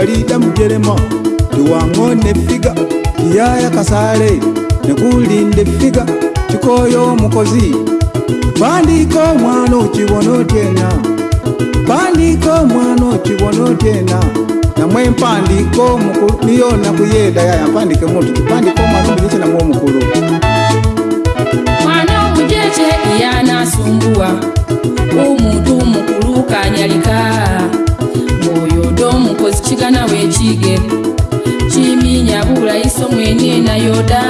gwalida mujelema tuwangone figa kiyaya kasale nekulinde figa chikoyo mukozi bandiko mwana ochibona otyena bandiko mwana ochibona otyena namwe mpandiko mukulu niyo nakuyeda yaya mpandike mutu chipandiko mwana omujeche namwe omukulu mwana omujeche yanasumbuwa umutu mukulu kanyalika chikana wechige chiminyabulaiso mwene nayodai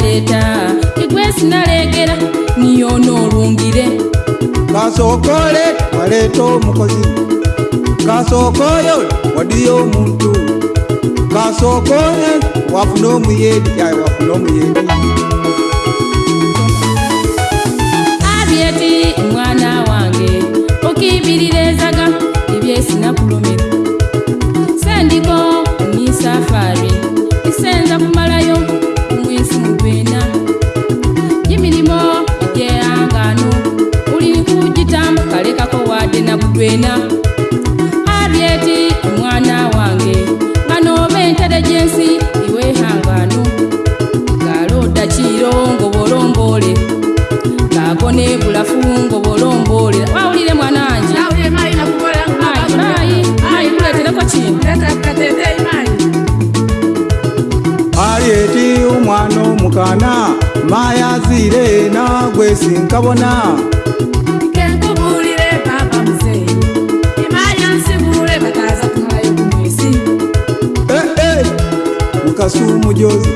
naleeta tigwesi naleegera niyona olungire kasookoole waleeta omukozi kasookooyo wadiyo omuntu kasookoole wafuna omuyeedi yaye wafuna omuyeedi abyeti mwana wange okiibirira ezaga mukana mayazire nagwe sinkabona eh, eh, mukasumujozi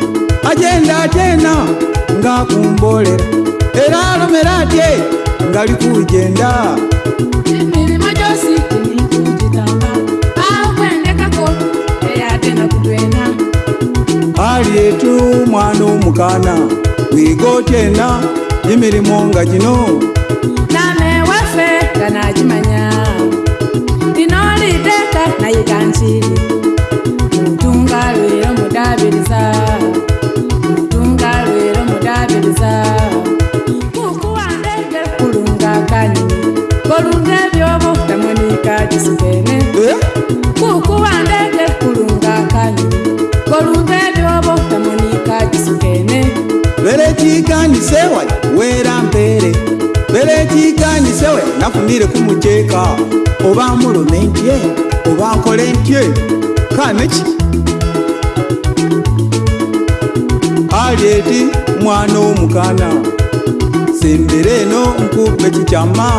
agenda atena ngakumbolera era alomera atye ngalikugenda emirimo gyosi ali yetu mwana omukana wiga otyena emirimu nga gino nama ewaffe nga nagimanya lino liteeka nayiga nti mutunga lwero mudabiriza mutunga lwero mudabiriza kukuwandege kulunga kani kolunga ebyobo tamwenikagisigene eh? kuku mpisewe nafunire ku muteeka oba nmulume ntye oba nkole ntye kaneki alieti mwana omukana sembere eno nkupe kikyama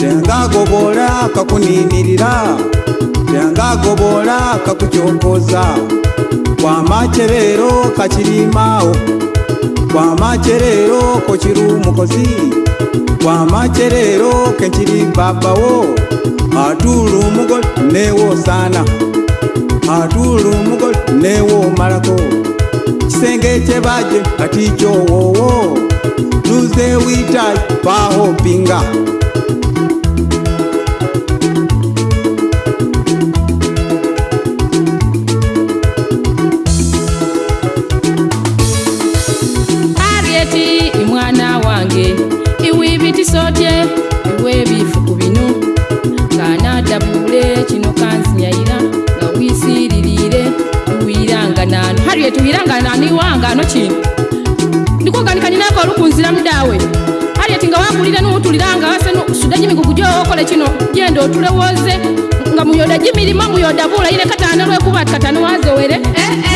tengagobola kakuninirira tengagobola kakucyokoza kwamakyereero kakirimaawo kwamakyereero kokiri mukozi kwamakyerero kenkiri papawo atulu mugol newo sana atulu mugol newo malako kisenge kyebaje kati kyowowo tuze witai paho pinga mari yetu iranganani wanga no chinu ndikuganikaninako lukunzira mdawe arieti nga wagulile nuutuliranga asenu sudajimikugu jookole chino jende otule woze nga muyoda jimilimo muyoda vula ile katane lwekuva tikatani wazewele eh, eh.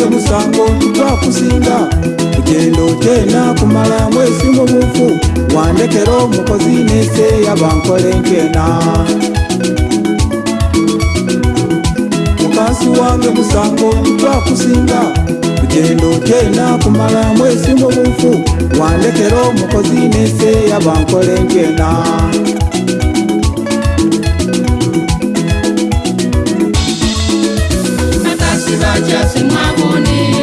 gwange musango twakusinga kugenda otyena kumala mwesi mubufu wandekera omukozi neseeya bankole nkena mukansi wange musango twakusinga kugenda otyena kumala mwesi mubufu wandekera omukozi neseeya bankole nkena jasimabuni